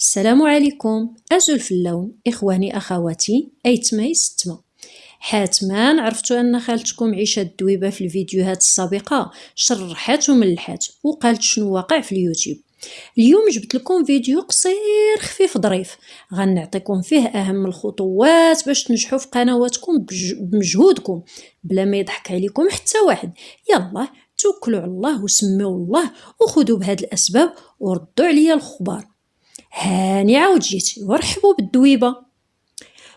السلام عليكم. أزل في اللون إخواني أخواتي أيتماي ستما حاتما عرفتوا أن خالتكم عيشة الدويبة في الفيديوهات السابقة. شرحات وملحات وقالت شنو واقع في اليوتيوب. اليوم جبت لكم فيديو قصير خفيف ظريف. غنعطيكم فيه أهم الخطوات باش تنجحوا في قنواتكم بمجهودكم. بلا ما يضحك عليكم حتى واحد. يلا توكلوا على الله وسموا الله وخذوا بهاد الأسباب وردوا عليا الخبار. هاني عاود جيت ورحبوا بالدويبة.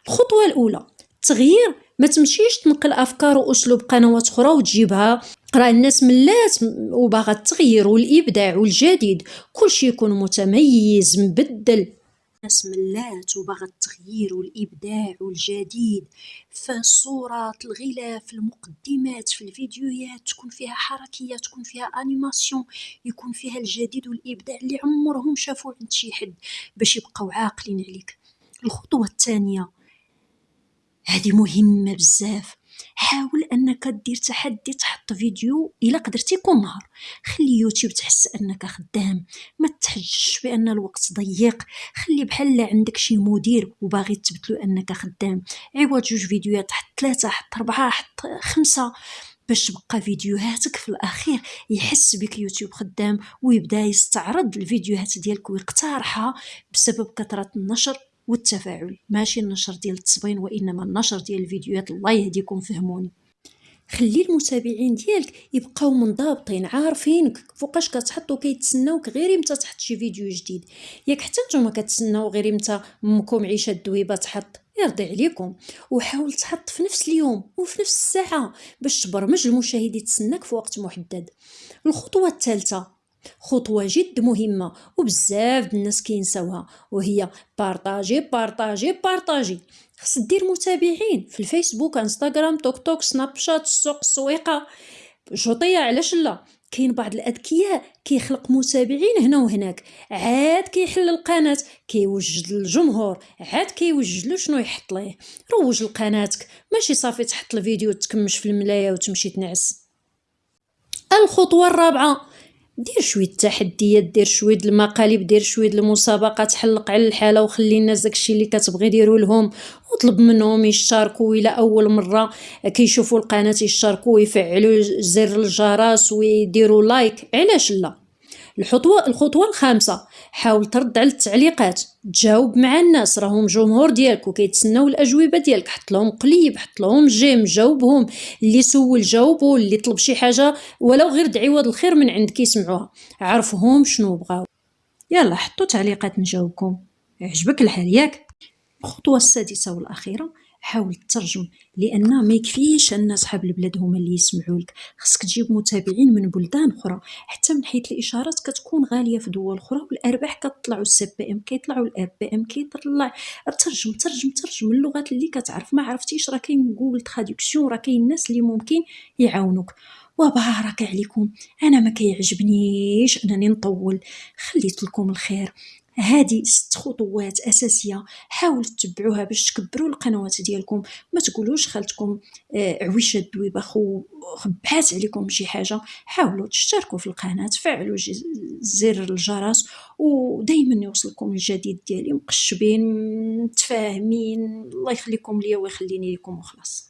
الخطوة الأولى التغيير ما تمشيش تنقل أفكار وأسلوب قنوات أخرى وتجيبها. راه الناس ملات وباغا التغيير والإبداع والجديد كلشي يكون متميز مبدل. الناس ملات وباغا التغيير والإبداع والجديد فالصورات الغلاف المقدمات في الفيديوهات تكون فيها حركية تكون فيها انيماسيون يكون فيها الجديد والإبداع اللي عمرهم شافوه عند شي حد باش يبقاو عاقلين عليك. الخطوة الثانية هذه مهمة بزاف. حاول أنك دير تحدي تحط فيديو إلا قدرتي كل نهار. خلي يوتيوب تحس أنك خدام ما تحجش بأن الوقت ضيق. خلي بحال عندك شي مدير وباغي تثبت أنك خدام. عوض جوج فيديوهات حط ثلاثة حط أربعة حط خمسة باش تبقى فيديوهاتك في الأخير يحس بك يوتيوب خدام ويبدا يستعرض الفيديوهات ديالك ويقترحها بسبب كثرة النشر والتفاعل. ماشي النشر ديال التصبين وإنما النشر ديال الفيديوهات. الله يهديكم فهموني. خلي المتابعين ديالك يبقاو منضبطين عارفينك. فوقاش كتحط وكيتسناوك غير إمتى تحط شي فيديو جديد. ياك حتى نتوما كتسناو غير إمتى امكم عيشة الدويبه تحط. يرضي عليكم. وحاول تحط في نفس اليوم وفي نفس الساعة باش تبرمج المشاهد يتسناك في وقت محدد. الخطوة الثالثة خطوة جد مهمة وبزاف الناس كينساوها وهي بارطاجي بارطاجي بارطاجي. خص دير متابعين في الفيسبوك انستغرام توك توك سناب شات السوق السويقة شوطية علاش لا؟ كاين بعض الأذكياء كيخلق متابعين هنا وهناك. عاد كيحل القناة كيوجد للجمهور عاد كيوجد له شنو يحط ليه. روج لقناتك. ماشي صافي تحط الفيديو تكمش في الملاية وتمشي تنعس. الخطوة الرابعة. دير شوية التحديات دير شوية المقالب دير شوية المسابقات حلق على الحالة وخلي الناس داكشي اللي كتبغي ديروا لهم وطلب منهم يشتركوا إلى أول مرة. كيشوفوا القناة يشتركوا ويفعلوا زر الجرس ويديروا like علاش لا؟ الخطوة الخطوة الخامسة حاول ترد على التعليقات. تجاوب مع الناس راهم جمهور ديالك وكيتسناو الأجوبة ديالك حط لهم قليب حط لهم جيم جاوبهم اللي سول جاوبو اللي طلب شي حاجة ولو غير دعوه الخير من عندك يسمعوها عرفهم شنو بغاو. يلا حطوا تعليقات نجاوبكم. عجبك الحال ياك؟ الخطوة السادسة والأخيرة حاول تترجم لأن ما يكفيش أن أصحاب البلاد هما اللي يسمعوا لك. خصك تجيب متابعين من بلدان أخرى. حتى من حيث الإشهارات كتكون غالية في دول أخرى والأرباح كتطلعوا ال CPM كيطلعوا ال RPM كيطلع. ترجم ترجم ترجم. اللغات اللي كتعرف ما عرفتيش راه كاين Google Traduction راه كاين الناس اللي ممكن يعاونوك. وبارك عليكم. أنا ما كيعجبنيش أنني نطول. خليت لكم الخير. هذه ست خطوات أساسية. حاولوا تتبعوها باش تكبروا القنوات ديالكم. ما تقولوش خالتكم آه عويشة الدويبة خو خبعات عليكم شي حاجة. حاولوا تشتركوا في القناة فعلوا زر الجرس ودائما يوصلكم الجديد ديالي. مقشبين متفاهمين. الله يخليكم ليا ويخليني لكم وخلاص.